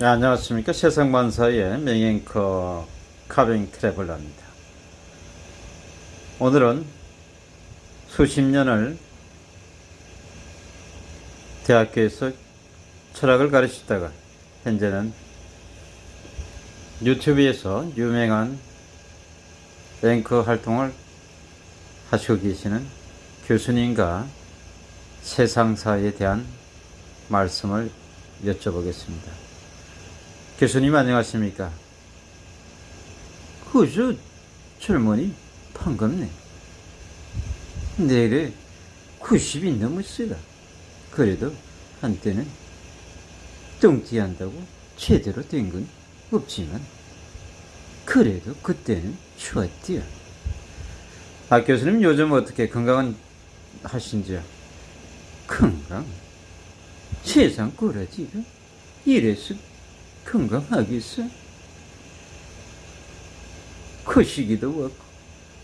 네, 안녕하십니까 세상만사의 맹앵커 카빙 트래블러입니다 오늘은 수십 년을 대학교에서 철학을 가르치다가 현재는 유튜브에서 유명한 앵커 활동을 하시고 계시는 교수님과 세상사에 대한 말씀을 여쭤보겠습니다. 교수님 안녕하십니까? 그저 젊은이 반갑네. 내래 90이 넘었어요. 그래도 한때는 뚱띠한다고 제대로 된 건 없지만 그래도 그때는 좋았디요. 아 교수님 요즘 어떻게 건강은 하신지요? 건강? 세상 꼬라지가 이래서 건강하겠어? 코시기도 왔고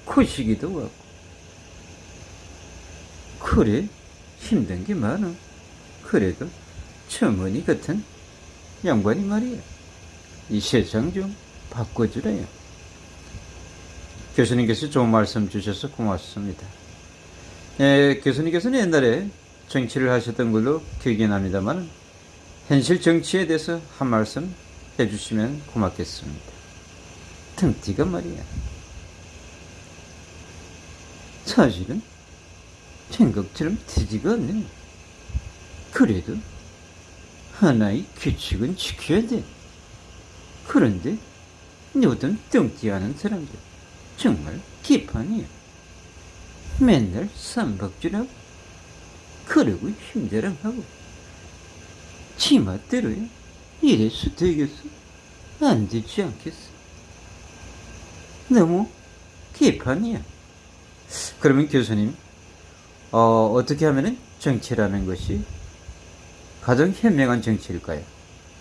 코시기도 왔고. 그래? 힘든 게 많아. 그래도 청원이 같은 양반이 말이야. 이 세상 좀 바꿔주래요. 교수님께서 좋은 말씀 주셔서 고맙습니다. 예, 교수님께서는 옛날에 정치를 하셨던 걸로 기억이 납니다만 현실 정치에 대해서 한 말씀 해주시면 고맙겠습니다. 등띠가 말이야. 사실은 생각처럼 되지가 않네. 그래도 하나의 규칙은 지켜야 돼. 그런데 요즘 뚱띠하는 사람들 정말 기판이야. 맨날 쌈박질하고 그러고 힘들어하고 지맛대로야 이래서 되겠어? 안 되지 않겠어? 너무 개판이야. 그러면 교수님 어, 어떻게 하면 정치라는 것이 가장 현명한 정치일까요?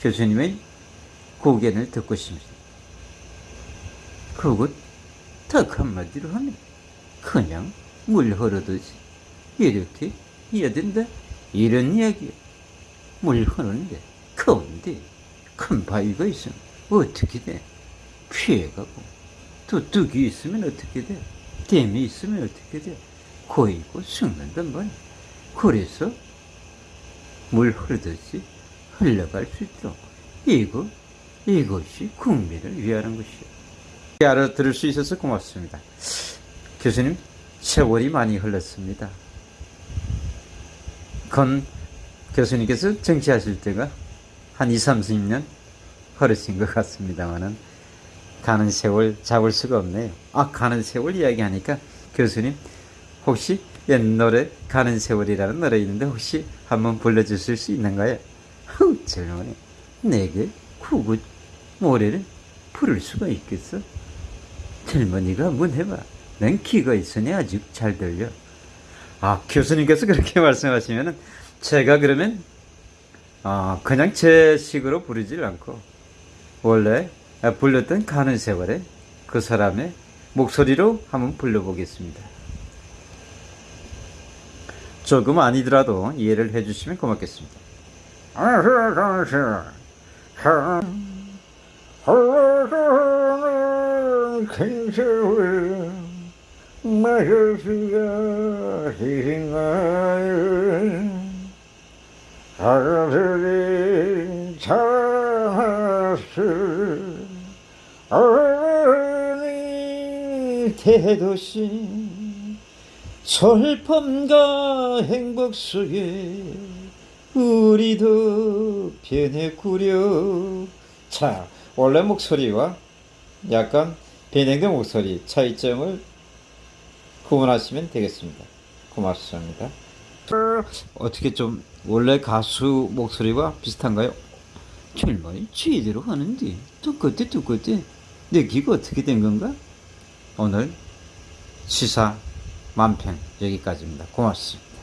교수님의 고견을 듣고 싶습니다. 그것 딱 한마디로 하면 그냥 물 흐르듯이 이렇게 해야 된다? 이런 이야기야 물 흐르는데 가운데 큰 바위가 있으면 어떻게 돼? 피해가고. 또 뚝이 있으면 어떻게 돼? 댐이 있으면 어떻게 돼? 고이고 죽는단 말이야 그래서 물 흐르듯이 흘러갈 수 있도록 이거 이것이 국민을 위하는 것이야. 알아들을 수 있어서 고맙습니다. 교수님 세월이 많이 흘렀습니다. 건 교수님께서 정치하실 때가 한 2, 30년 흐르신 것 같습니다만은 가는 세월 잡을 수가 없네요. 아, 가는 세월 이야기하니까 교수님 혹시 옛 노래 가는 세월이라는 노래 있는데 혹시 한번 불러주실 수 있는가요? 아우, 젊은이. 내게 구구 노래를 부를 수가 있겠어? 젊은이가 한번 해봐. 난 귀가 있으니 아직 잘 들려. 아, 교수님께서 그렇게 말씀하시면은 제가 그러면 어, 그냥 제 식으로 부르질 않고 원래 불렀던 가는 세월에 그 사람의 목소리로 한번 불러보겠습니다. 조금 아니더라도 이해를 해주시면 고맙겠습니다. 희생 대도시 슬픔과 행복 속에 우리도 변했구려. 자 원래 목소리와 약간 변형된 목소리 차이점을 구분하시면 되겠습니다. 고맙습니다 어떻게 좀 원래 가수 목소리와 비슷한가요? 젊은이 제대로 하는데 똑같아 똑같아 내 귀가 어떻게 된 건가? 오늘 시사 만평 여기까지입니다. 고맙습니다.